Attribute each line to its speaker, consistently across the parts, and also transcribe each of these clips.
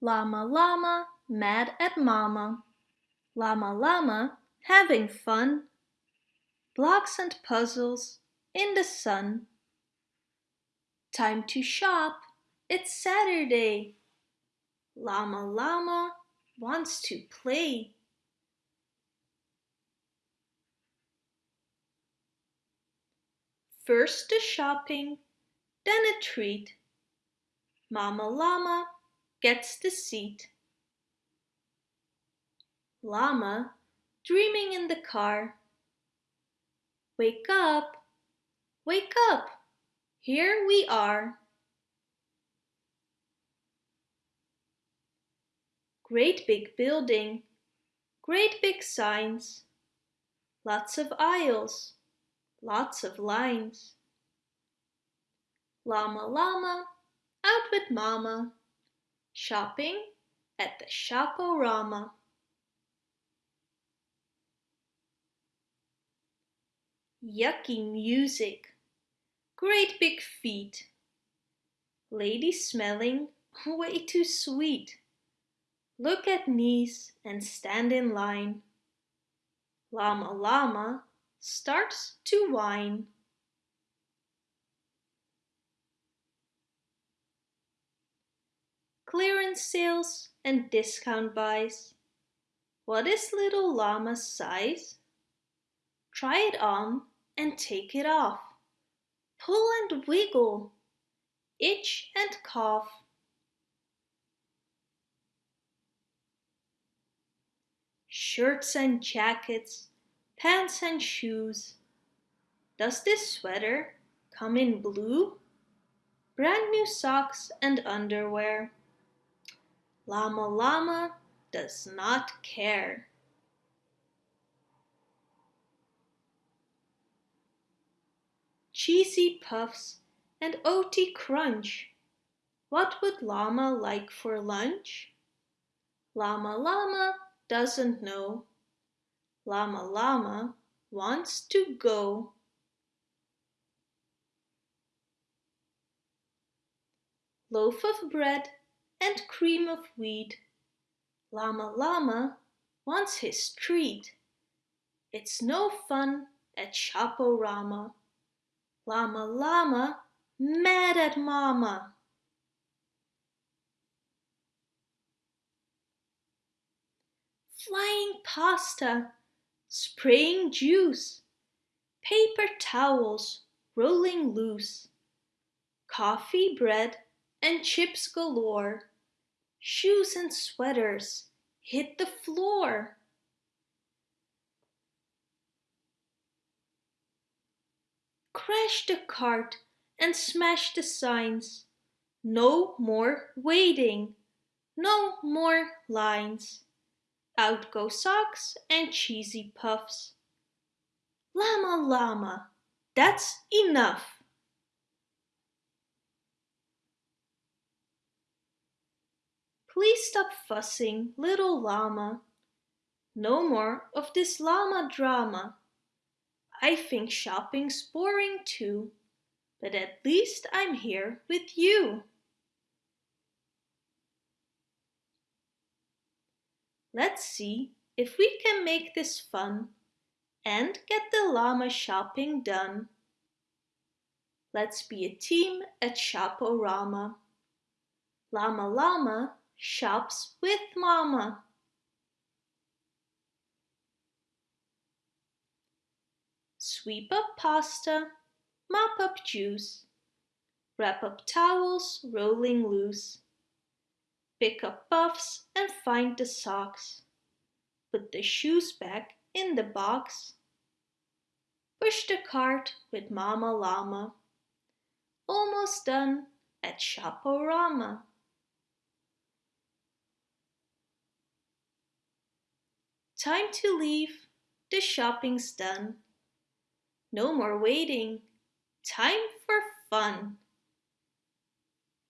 Speaker 1: Llama llama mad at mama. Llama llama having fun. Blocks and puzzles in the sun. Time to shop, it's Saturday. Llama llama wants to play. First the shopping, then a treat. Mama llama gets the seat. Llama dreaming in the car. Wake up, wake up, here we are. Great big building, great big signs. Lots of aisles, lots of lines. Llama llama out with mama, shopping at the Shop-O-Rama. Yucky music, great big feet. Lady smelling way too sweet. Look at knees and stand in line. Llama llama starts to whine. Clearance sales and discount buys. What is little llama's size? Try it on and take it off. Pull and wiggle, itch and cough. Shirts and jackets, pants and shoes. Does this sweater come in blue? Brand new socks and underwear. Llama Llama does not care. Cheesy puffs and oaty crunch. What would Llama like for lunch? Llama Llama doesn't know. Llama Llama wants to go. Loaf of bread and cream of wheat. Llama Llama wants his treat. It's no fun at Shop-O-Rama. Llama Llama mad at Mama. Flying pasta, spraying juice, paper towels rolling loose, coffee bread and chips galore, shoes and sweaters hit the floor. Crash the cart and smash the signs. No more waiting, no more lines. Out go socks and cheesy puffs. Llama llama, that's enough. Please stop fussing, little llama. No more of this llama drama. I think shopping's boring too, but at least I'm here with you. Let's see if we can make this fun and get the llama shopping done. Let's be a team at Shop-O-Rama. Llama Llama shops with Mama. Sweep up pasta, mop up juice, wrap up towels rolling loose. Pick up puffs and find the socks. Put the shoes back in the box. Push the cart with Mama Llama. Almost done at Shop-O-Rama. Time to leave, the shopping's done. No more waiting, time for fun.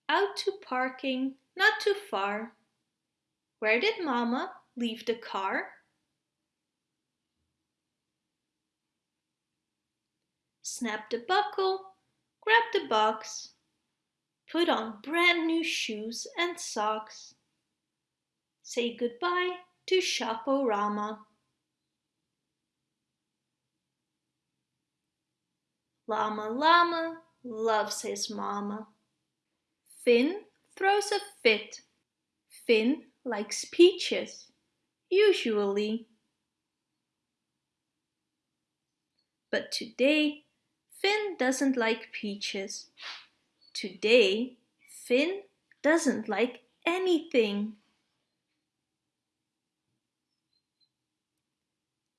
Speaker 1: Out to parking, not too far. Where did Mama leave the car? Snap the buckle, grab the box. Put on brand new shoes and socks. say goodbye to Shop-O-Rama. Llama Llama loves his mama. Finn throws a fit. Finn likes peaches, usually. But today, Finn doesn't like peaches. Today, Finn doesn't like anything.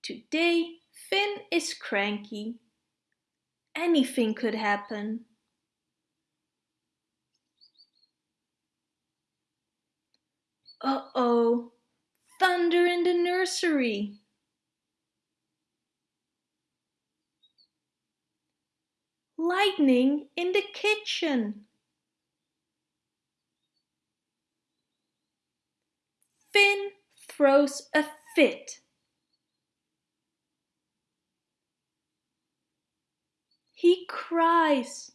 Speaker 1: Today, Finn is cranky. Anything could happen. Uh-oh, thunder in the nursery. Lightning in the kitchen. Finn throws a fit. He cries.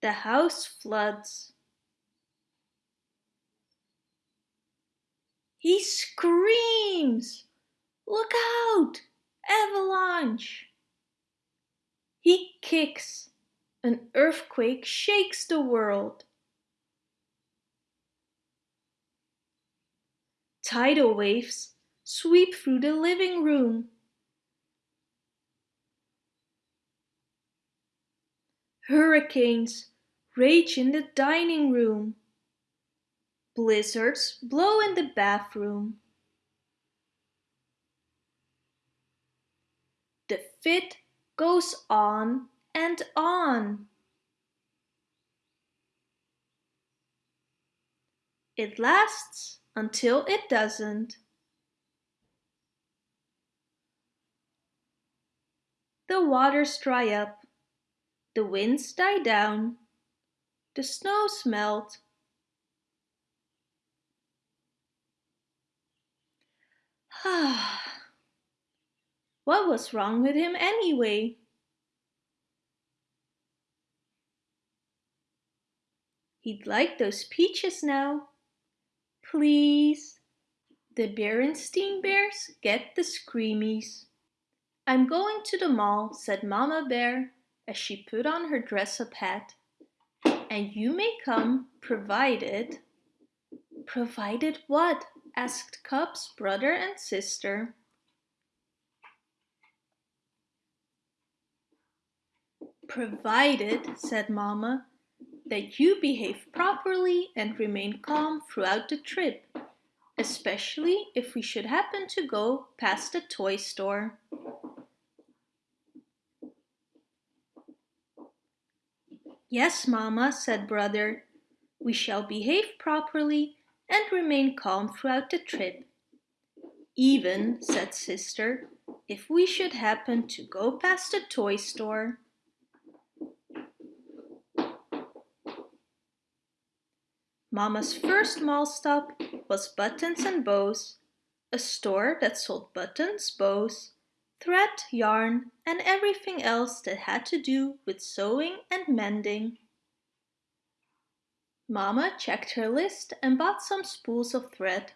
Speaker 1: The house floods. He screams. Look out! Avalanche! He kicks. An earthquake shakes the world. Tidal waves sweep through the living room. Hurricanes rage in the dining room. Blizzards blow in the bathroom. The fit goes on and on. It lasts until it doesn't. The waters dry up, the winds die down, the snows melt. Ah What was wrong with him anyway? He'd like those peaches now. Please. The Berenstain Bears get the screamies. I'm going to the mall, said Mama Bear as she put on her dress-up hat. And you may come, provided... Provided what? asked Cub's brother and sister. Provided, said Mama, that you behave properly and remain calm throughout the trip, especially if we should happen to go past the toy store. Yes, Mama, said Brother. We shall behave properly and remain calm throughout the trip. Even, said Sister, if we should happen to go past a toy store. Mama's first mall stop was Buttons and Bows, a store that sold buttons, bows, thread, yarn and everything else that had to do with sewing and mending. Mama checked her list and bought some spools of thread.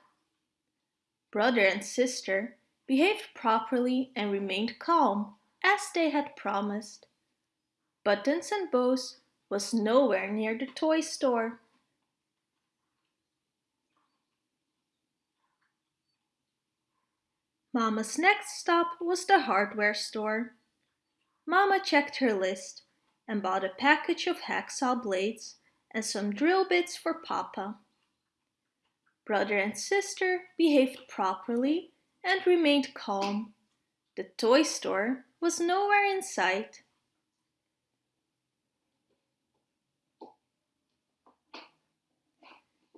Speaker 1: Brother and sister behaved properly and remained calm, as they had promised. Buttons and Bows was nowhere near the toy store. Mama's next stop was the hardware store. Mama checked her list and bought a package of hacksaw blades and some drill bits for Papa. Brother and sister behaved properly and remained calm. The toy store was nowhere in sight.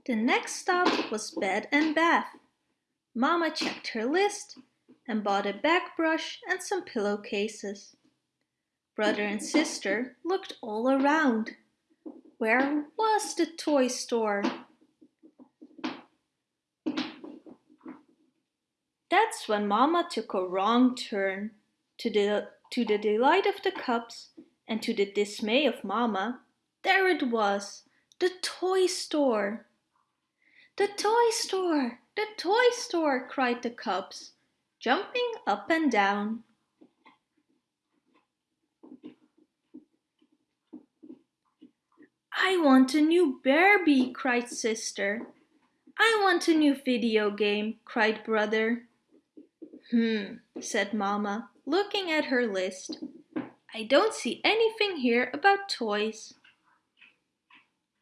Speaker 1: The next stop was bed and bath. Mama checked her list and bought a back brush and some pillowcases. Brother and sister looked all around. Where was the toy store? That's when Mama took a wrong turn. To the, to the delight of the cubs and to the dismay of Mama, there it was, the toy store. The toy store! The toy store! cried the cubs, jumping up and down. I want a new Barbie, cried sister. I want a new video game, cried brother. Hmm, said Mama, looking at her list. I don't see anything here about toys.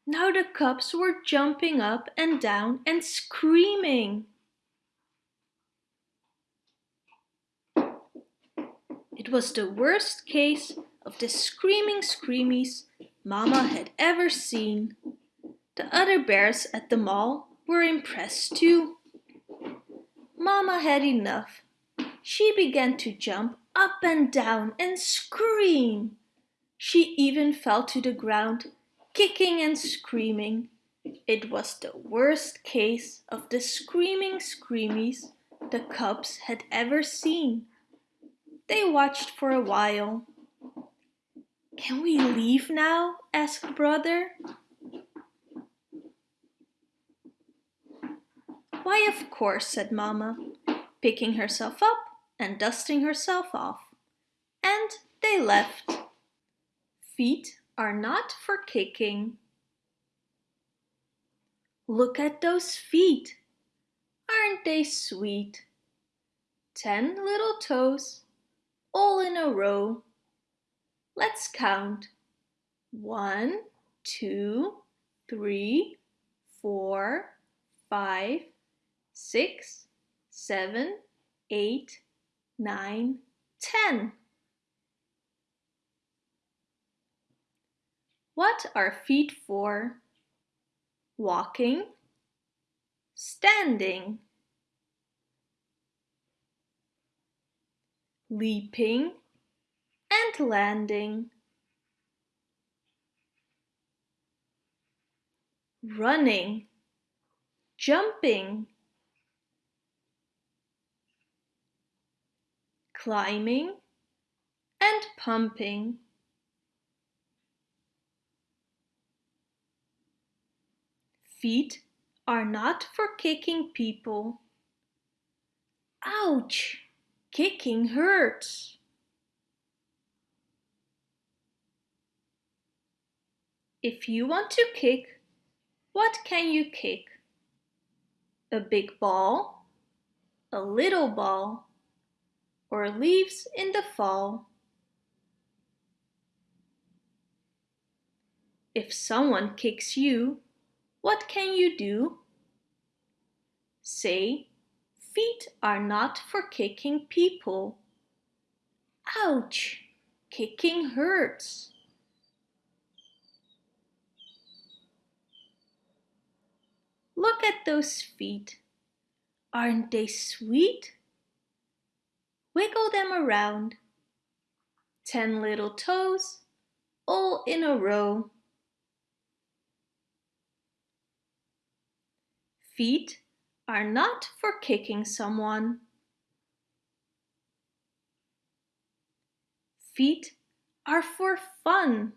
Speaker 1: Now the cubs were jumping up and down and screaming. It was the worst case of the screaming screamies Mama had ever seen. The other bears at the mall were impressed too. Mama had enough. She began to jump up and down and scream. She even fell to the ground, kicking and screaming. It was the worst case of the screaming screamies the cubs had ever seen. They watched for a while. Can we leave now? asked brother. Why, of course, said Mamma, picking herself up and dusting herself off. And they left. Feet are not for kicking. Look at those feet. Aren't they sweet? Ten little toes all in a row. Let's count. One, two, three, four, five, six, seven, eight, nine, ten. What are feet for? Walking, standing, leaping and landing. Running, jumping, climbing and pumping. Feet are not for kicking people. Ouch! Kicking hurts. If you want to kick, what can you kick? A big ball, a little ball, or leaves in the fall? If someone kicks you, what can you do? Say, Feet are not for kicking people. Ouch! Kicking hurts. Look at those feet. Aren't they sweet? Wiggle them around. Ten little toes, all in a row. Feet are not for kicking someone. Feet are for fun.